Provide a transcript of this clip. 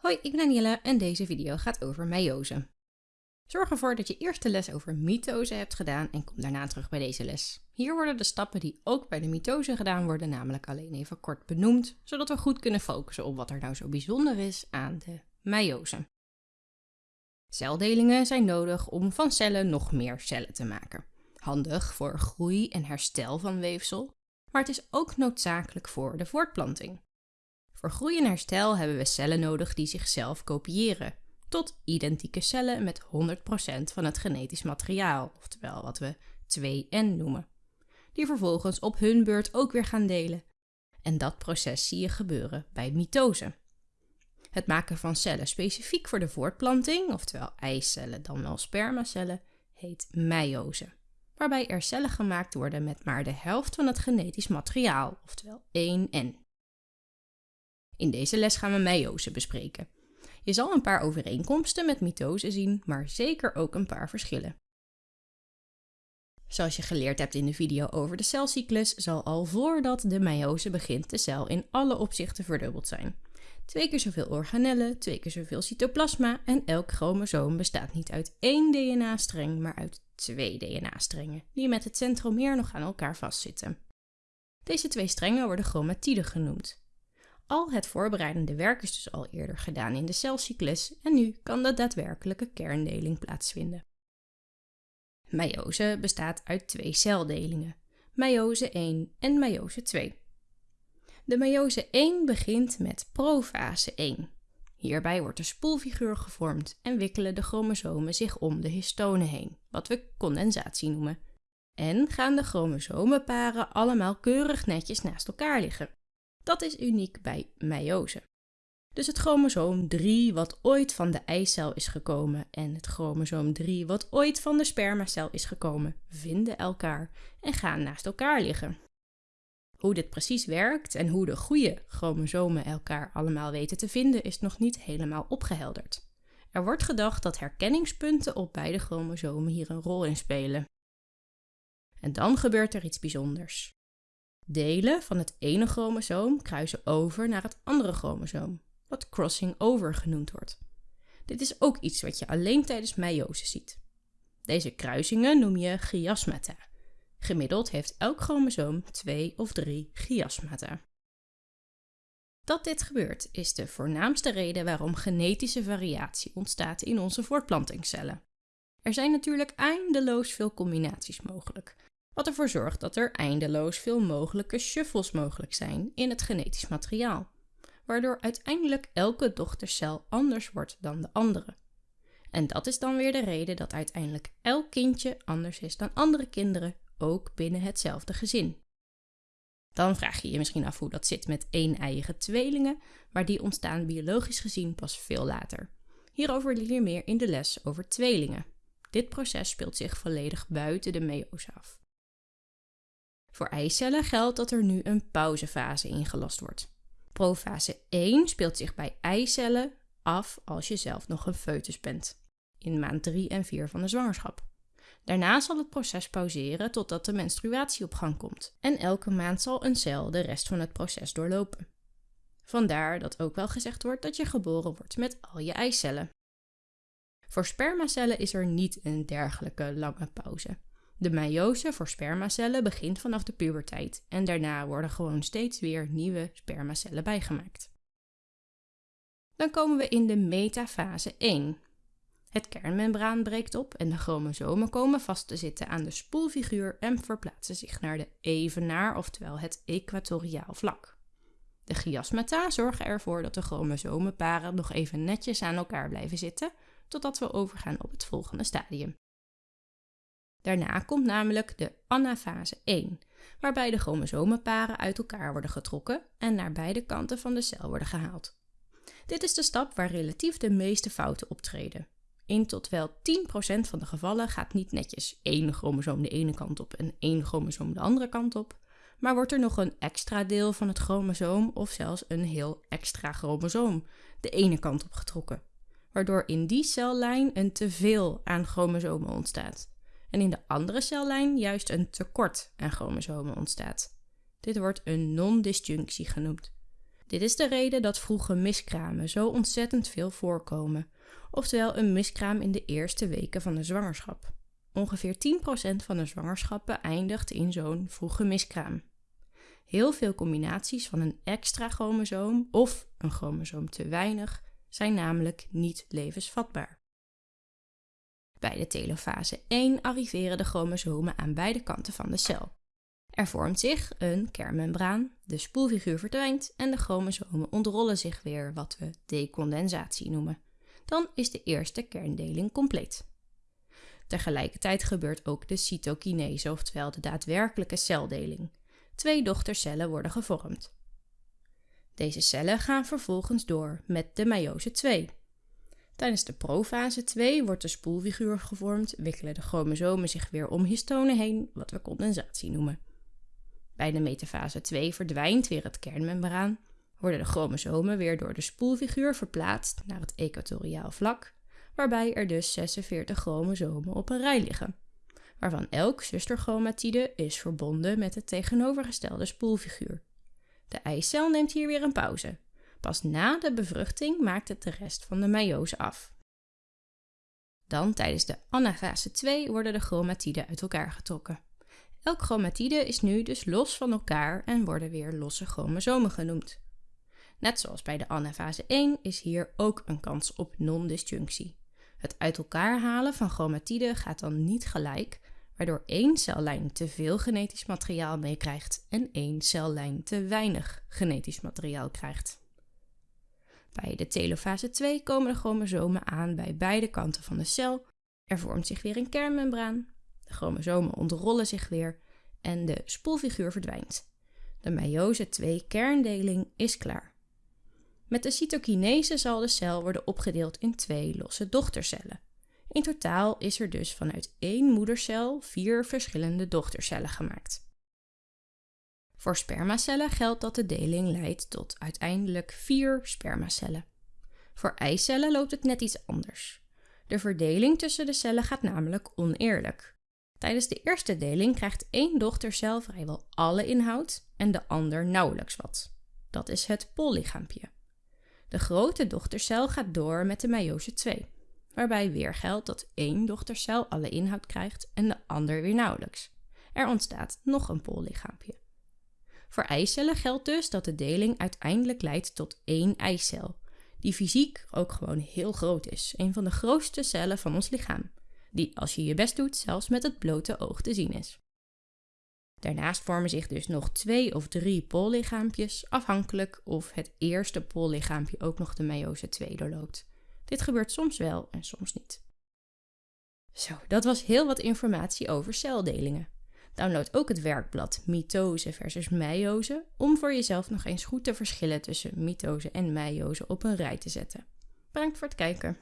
Hoi, ik ben Danielle en deze video gaat over meiose. Zorg ervoor dat je eerst de les over mitose hebt gedaan en kom daarna terug bij deze les. Hier worden de stappen die ook bij de mitose gedaan worden namelijk alleen even kort benoemd, zodat we goed kunnen focussen op wat er nou zo bijzonder is aan de meiose. Celdelingen zijn nodig om van cellen nog meer cellen te maken. Handig voor groei en herstel van weefsel, maar het is ook noodzakelijk voor de voortplanting. Voor groei en herstel hebben we cellen nodig die zichzelf kopiëren, tot identieke cellen met 100% van het genetisch materiaal, oftewel wat we 2N noemen, die vervolgens op hun beurt ook weer gaan delen. En dat proces zie je gebeuren bij mitose. Het maken van cellen specifiek voor de voortplanting, oftewel eicellen dan wel spermacellen, heet meiose, waarbij er cellen gemaakt worden met maar de helft van het genetisch materiaal, oftewel 1N. In deze les gaan we meiose bespreken. Je zal een paar overeenkomsten met mitose zien, maar zeker ook een paar verschillen. Zoals je geleerd hebt in de video over de celcyclus, zal al voordat de meiose begint de cel in alle opzichten verdubbeld zijn. Twee keer zoveel organellen, twee keer zoveel cytoplasma en elk chromosoom bestaat niet uit één DNA-streng, maar uit twee DNA-strengen, die met het centromeer nog aan elkaar vastzitten. Deze twee strengen worden chromatiden genoemd. Al het voorbereidende werk is dus al eerder gedaan in de celcyclus en nu kan de daadwerkelijke kerndeling plaatsvinden. Meiose bestaat uit twee celdelingen, meiose 1 en meiose 2. De meiose 1 begint met profase 1. Hierbij wordt de spoelfiguur gevormd en wikkelen de chromosomen zich om de histonen heen, wat we condensatie noemen. En gaan de chromosomenparen allemaal keurig netjes naast elkaar liggen. Dat is uniek bij meiose. Dus het chromosoom 3 wat ooit van de eicel is gekomen en het chromosoom 3 wat ooit van de spermacel is gekomen, vinden elkaar en gaan naast elkaar liggen. Hoe dit precies werkt en hoe de goede chromosomen elkaar allemaal weten te vinden is nog niet helemaal opgehelderd. Er wordt gedacht dat herkenningspunten op beide chromosomen hier een rol in spelen. En dan gebeurt er iets bijzonders. Delen van het ene chromosoom kruisen over naar het andere chromosoom, wat crossing over genoemd wordt. Dit is ook iets wat je alleen tijdens meiose ziet. Deze kruisingen noem je chiasmata. Gemiddeld heeft elk chromosoom twee of drie chiasmata. Dat dit gebeurt is de voornaamste reden waarom genetische variatie ontstaat in onze voortplantingscellen. Er zijn natuurlijk eindeloos veel combinaties mogelijk, wat ervoor zorgt dat er eindeloos veel mogelijke shuffles mogelijk zijn in het genetisch materiaal, waardoor uiteindelijk elke dochtercel anders wordt dan de andere. En dat is dan weer de reden dat uiteindelijk elk kindje anders is dan andere kinderen, ook binnen hetzelfde gezin. Dan vraag je je misschien af hoe dat zit met één-eiige tweelingen, maar die ontstaan biologisch gezien pas veel later. Hierover leer je meer in de les over tweelingen. Dit proces speelt zich volledig buiten de meose af. Voor eicellen geldt dat er nu een pauzefase ingelast wordt. Profase 1 speelt zich bij eicellen af als je zelf nog een foetus bent, in maand 3 en 4 van de zwangerschap. Daarna zal het proces pauzeren totdat de menstruatie op gang komt en elke maand zal een cel de rest van het proces doorlopen. Vandaar dat ook wel gezegd wordt dat je geboren wordt met al je eicellen. Voor spermacellen is er niet een dergelijke lange pauze. De meiose voor spermacellen begint vanaf de puberteit en daarna worden gewoon steeds weer nieuwe spermacellen bijgemaakt. Dan komen we in de metafase 1. Het kernmembraan breekt op en de chromosomen komen vast te zitten aan de spoelfiguur en verplaatsen zich naar de evenaar, oftewel het equatoriaal vlak. De chiasmata zorgen ervoor dat de chromosomenparen nog even netjes aan elkaar blijven zitten, totdat we overgaan op het volgende stadium. Daarna komt namelijk de anafase 1, waarbij de chromosomenparen uit elkaar worden getrokken en naar beide kanten van de cel worden gehaald. Dit is de stap waar relatief de meeste fouten optreden. In tot wel 10% van de gevallen gaat niet netjes één chromosoom de ene kant op en één chromosoom de andere kant op, maar wordt er nog een extra deel van het chromosoom of zelfs een heel extra chromosoom de ene kant op getrokken, waardoor in die cellijn een teveel aan chromosomen ontstaat en in de andere cellijn juist een tekort aan chromosomen ontstaat. Dit wordt een non-disjunctie genoemd. Dit is de reden dat vroege miskramen zo ontzettend veel voorkomen, oftewel een miskraam in de eerste weken van de zwangerschap. Ongeveer 10% van de zwangerschappen eindigt in zo'n vroege miskraam. Heel veel combinaties van een extra chromosoom of een chromosoom te weinig zijn namelijk niet levensvatbaar. Bij de telofase 1 arriveren de chromosomen aan beide kanten van de cel. Er vormt zich een kernmembraan, de spoelfiguur verdwijnt en de chromosomen ontrollen zich weer, wat we decondensatie noemen. Dan is de eerste kerndeling compleet. Tegelijkertijd gebeurt ook de cytokinese, oftewel de daadwerkelijke celdeling. Twee dochtercellen worden gevormd. Deze cellen gaan vervolgens door met de meiose 2. Tijdens de profase 2 wordt de spoelfiguur gevormd, wikkelen de chromosomen zich weer om histonen heen, wat we condensatie noemen. Bij de metafase 2 verdwijnt weer het kernmembraan, worden de chromosomen weer door de spoelfiguur verplaatst naar het equatoriaal vlak, waarbij er dus 46 chromosomen op een rij liggen, waarvan elk zusterchromatide is verbonden met het tegenovergestelde spoelfiguur. De eicel neemt hier weer een pauze. Pas na de bevruchting maakt het de rest van de meiose af. Dan tijdens de anafase 2 worden de chromatiden uit elkaar getrokken. Elk chromatide is nu dus los van elkaar en worden weer losse chromosomen genoemd. Net zoals bij de anafase 1 is hier ook een kans op non-disjunctie. Het uit elkaar halen van chromatiden gaat dan niet gelijk, waardoor één cellijn te veel genetisch materiaal meekrijgt en één cellijn te weinig genetisch materiaal krijgt. Bij de telofase 2 komen de chromosomen aan bij beide kanten van de cel. Er vormt zich weer een kernmembraan. De chromosomen ontrollen zich weer en de spoelfiguur verdwijnt. De meiose 2 kerndeling is klaar. Met de cytokinese zal de cel worden opgedeeld in twee losse dochtercellen. In totaal is er dus vanuit één moedercel vier verschillende dochtercellen gemaakt. Voor spermacellen geldt dat de deling leidt tot uiteindelijk vier spermacellen. Voor eicellen loopt het net iets anders. De verdeling tussen de cellen gaat namelijk oneerlijk. Tijdens de eerste deling krijgt één dochtercel vrijwel alle inhoud en de ander nauwelijks wat. Dat is het polygaampje. De grote dochtercel gaat door met de meiose 2, waarbij weer geldt dat één dochtercel alle inhoud krijgt en de ander weer nauwelijks. Er ontstaat nog een polygaampje. Voor eicellen geldt dus dat de deling uiteindelijk leidt tot één eicel, die fysiek ook gewoon heel groot is, een van de grootste cellen van ons lichaam, die als je je best doet zelfs met het blote oog te zien is. Daarnaast vormen zich dus nog twee of drie polligaampjes, afhankelijk of het eerste polligaampje ook nog de meiose 2 doorloopt. Dit gebeurt soms wel en soms niet. Zo, dat was heel wat informatie over celdelingen. Download ook het werkblad Mitose versus Meiose om voor jezelf nog eens goed te verschillen tussen mitose en meiose op een rij te zetten. Bedankt voor het kijken.